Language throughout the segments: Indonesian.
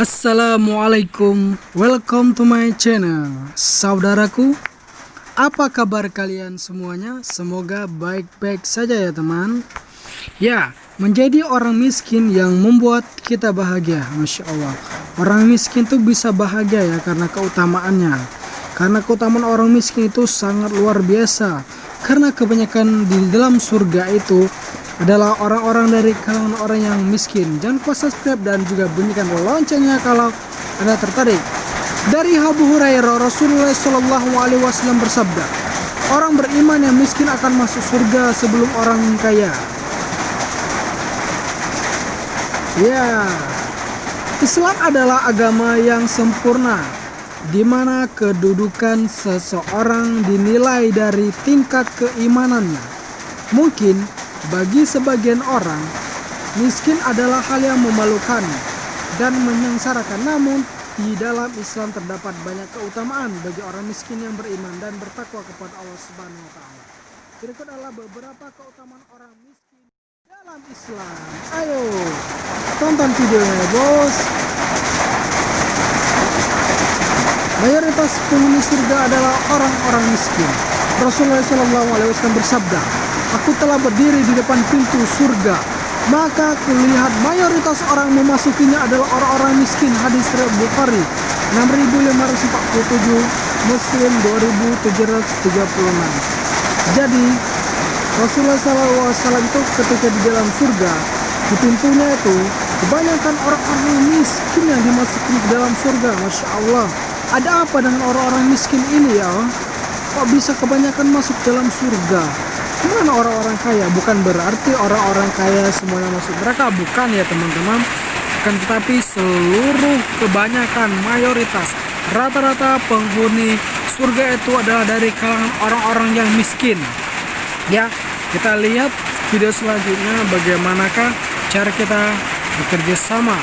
Assalamualaikum, welcome to my channel. Saudaraku, apa kabar kalian semuanya? Semoga baik-baik saja ya teman. Ya, menjadi orang miskin yang membuat kita bahagia. Masya Allah. Orang miskin itu bisa bahagia ya karena keutamaannya. Karena keutamaan orang miskin itu sangat luar biasa. Karena kebanyakan di dalam surga itu adalah orang-orang dari kalangan orang yang miskin. Jangan lupa subscribe dan juga bunyikan loncengnya kalau Anda tertarik. Dari Abu Hurairah Rasulullah Shallallahu Alaihi Wasallam bersabda, orang beriman yang miskin akan masuk surga sebelum orang kaya. Ya, Islam adalah agama yang sempurna, di mana kedudukan seseorang dinilai dari tingkat keimanannya. Mungkin bagi sebagian orang, miskin adalah hal yang memalukan dan menyengsarakan. Namun, di dalam Islam terdapat banyak keutamaan bagi orang miskin yang beriman dan bertakwa kepada Allah Subhanahu wa taala. Berikut adalah beberapa keutamaan orang miskin dalam Islam. Ayo, tonton videonya, Bos. Mayoritas penghuni surga adalah orang-orang miskin. Rasulullah SAW bersabda, Aku telah berdiri di depan pintu surga. Maka kulihat mayoritas orang memasukinya adalah orang-orang miskin. Hadis riwayat Bukhari 6547, Muslim 2736. Jadi Rasulullah SAW itu ketika di dalam surga di pintunya itu kebanyakan orang-orang miskin yang dimasuki ke dalam surga. Masya Allah. Ada apa dengan orang-orang miskin ini ya? Kok bisa kebanyakan masuk dalam surga? Gimana orang-orang kaya? Bukan berarti orang-orang kaya semuanya masuk neraka, bukan ya teman-teman. Kan tetapi seluruh kebanyakan mayoritas rata-rata penghuni surga itu adalah dari kalangan orang-orang yang miskin. Ya, kita lihat video selanjutnya bagaimanakah cara kita bekerja sama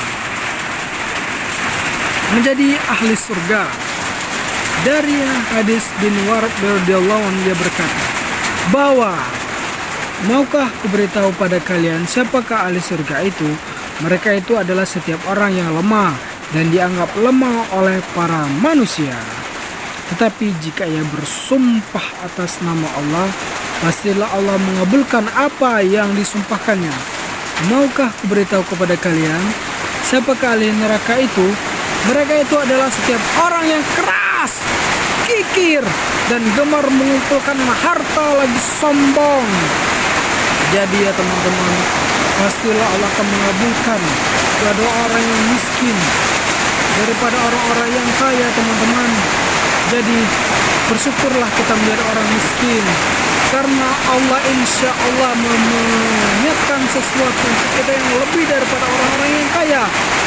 menjadi ahli surga. Dari hadis bin Warad radhiyallahu anhu dia berkata, bahwa maukah kuberitahu pada kalian siapakah ahli surga itu? Mereka itu adalah setiap orang yang lemah dan dianggap lemah oleh para manusia. Tetapi jika ia bersumpah atas nama Allah, pastilah Allah mengabulkan apa yang disumpahkannya. Maukah kuberitahu kepada kalian siapakah ahli neraka itu? Mereka itu adalah setiap orang yang keras, kikir, dan gemar mengumpulkan harta lagi sombong. Jadi ya teman-teman, pastilah Allah akan mengabulkan doa orang yang miskin daripada orang-orang yang kaya teman-teman. Jadi bersyukurlah kita menjadi orang miskin karena Allah insya Allah menyiapkan sesuatu untuk kita yang lebih daripada orang-orang yang kaya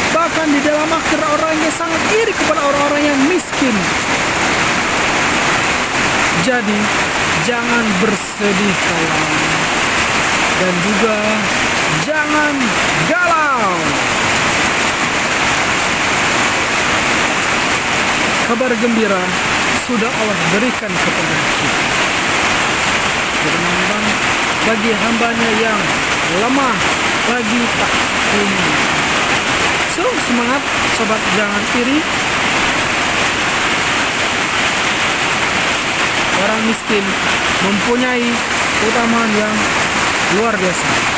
bahkan di dalam akhir orang yang sangat iri kepada orang-orang yang miskin jadi jangan bersedih kawan dan juga jangan galau. Kabar gembira sudah Allah berikan kepada kita. Teman-teman, bagi hambanya yang lemah, bagi tak ini. So, semangat sobat jangan iri miskin mempunyai keutamaan yang luar biasa.